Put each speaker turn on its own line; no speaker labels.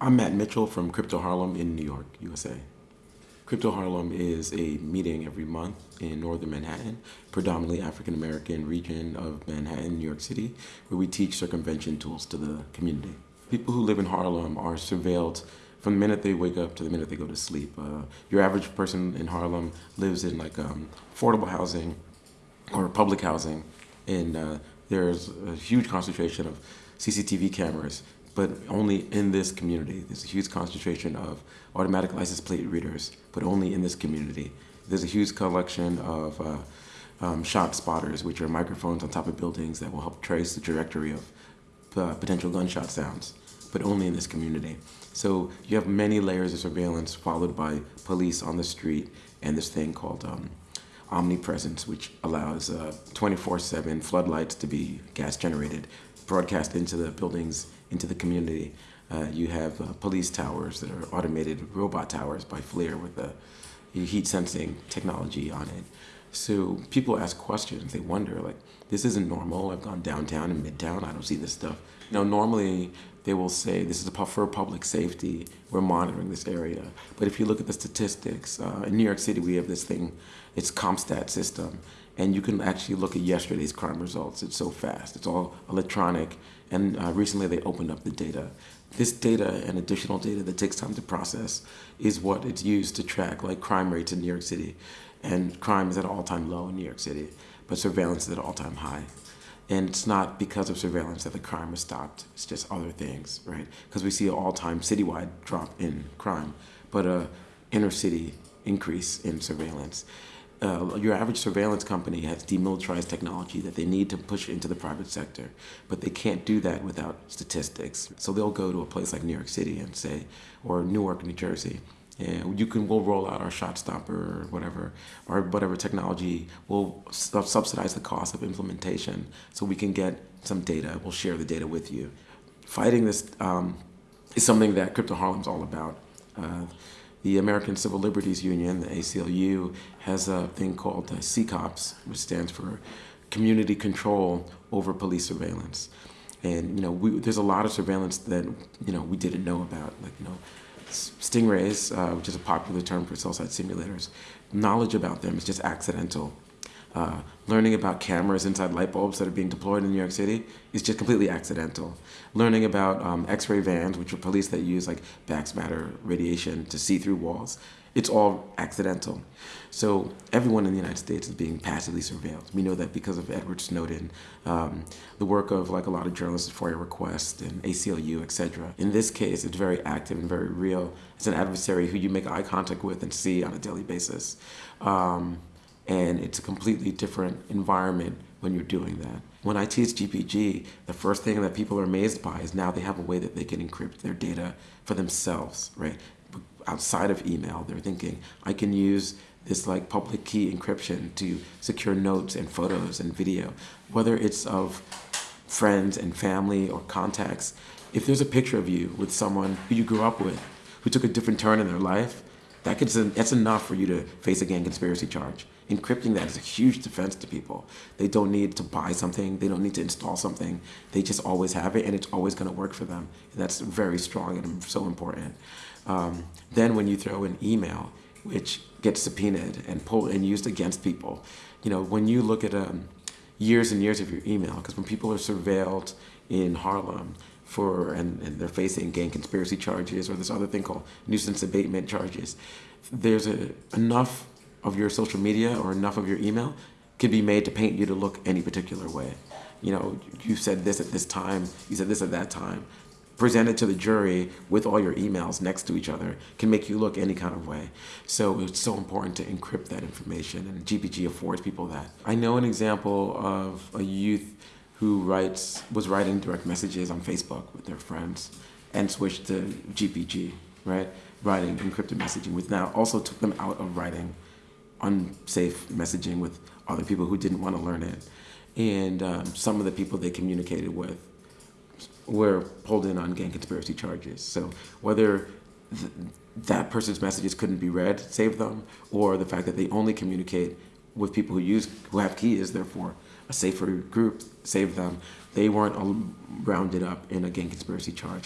I'm Matt Mitchell from Crypto Harlem in New York, USA. Crypto Harlem is a meeting every month in northern Manhattan, predominantly African American region of Manhattan, New York City, where we teach circumvention tools to the community. People who live in Harlem are surveilled from the minute they wake up to the minute they go to sleep. Uh, your average person in Harlem lives in like um, affordable housing or public housing, and uh, there's a huge concentration of CCTV cameras but only in this community. There's a huge concentration of automatic license plate readers, but only in this community. There's a huge collection of uh, um, shot spotters, which are microphones on top of buildings that will help trace the trajectory of uh, potential gunshot sounds, but only in this community. So you have many layers of surveillance followed by police on the street and this thing called um, omnipresence, which allows 24-7 uh, floodlights to be gas generated, broadcast into the buildings, into the community. Uh, you have uh, police towers that are automated robot towers by FLIR with the heat sensing technology on it. So people ask questions. They wonder, like, this isn't normal. I've gone downtown and midtown. I don't see this stuff. Know, normally they will say this is for public safety. We're monitoring this area. But if you look at the statistics, uh, in New York City, we have this thing. It's CompStat system, and you can actually look at yesterday's crime results. It's so fast. It's all electronic, and uh, recently they opened up the data. This data and additional data that takes time to process is what it's used to track like crime rates in New York City. And crime is at an all-time low in New York City, but surveillance is at an all-time high. And it's not because of surveillance that the crime has stopped. It's just other things, right? Because we see an all-time citywide drop in crime, but a inner city increase in surveillance uh, your average surveillance company has demilitarized technology that they need to push into the private sector, but they can't do that without statistics. So they'll go to a place like New York City and say, or Newark, New Jersey, and you can we'll roll out our shot spotter or whatever or whatever technology. Will subsidize the cost of implementation so we can get some data. We'll share the data with you. Fighting this um, is something that crypto harlem's all about. Uh, the American Civil Liberties Union, the ACLU, has a thing called uh, CCOPS, which stands for Community Control Over Police Surveillance. And you know, we, there's a lot of surveillance that you know we didn't know about, like you know, stingrays, uh, which is a popular term for cell site simulators. Knowledge about them is just accidental. Uh, learning about cameras inside light bulbs that are being deployed in New York City is just completely accidental. Learning about um, X-ray vans, which are police that use like backscatter radiation to see through walls, it's all accidental. So everyone in the United States is being passively surveilled. We know that because of Edward Snowden, um, the work of like a lot of journalists at FOIA Request and ACLU, etc. In this case, it's very active and very real. It's an adversary who you make eye contact with and see on a daily basis. Um, and it's a completely different environment when you're doing that. When I teach GPG, the first thing that people are amazed by is now they have a way that they can encrypt their data for themselves, right? Outside of email, they're thinking, I can use this like public key encryption to secure notes and photos and video, whether it's of friends and family or contacts. If there's a picture of you with someone who you grew up with, who took a different turn in their life, that that's enough for you to face a gang conspiracy charge. Encrypting that is a huge defense to people. They don't need to buy something. They don't need to install something. They just always have it and it's always going to work for them. That's very strong and so important. Um, then when you throw in email, which gets subpoenaed and pulled and used against people, you know, when you look at um, years and years of your email, because when people are surveilled in Harlem, for and, and, they're facing gang conspiracy charges or this other thing called nuisance abatement charges. There's a, enough of your social media or enough of your email can be made to paint you to look any particular way. You know, you said this at this time, you said this at that time. Presented to the jury with all your emails next to each other can make you look any kind of way. So it's so important to encrypt that information and GPG affords people that. I know an example of a youth who writes was writing direct messages on Facebook with their friends and switched to GPG, right? Writing encrypted messaging, which now also took them out of writing unsafe messaging with other people who didn't want to learn it. And um, some of the people they communicated with were pulled in on gang conspiracy charges. So whether th that person's messages couldn't be read saved them, or the fact that they only communicate with people who use who have keys, therefore a safer group saved them. They weren't rounded up in a gang conspiracy charge.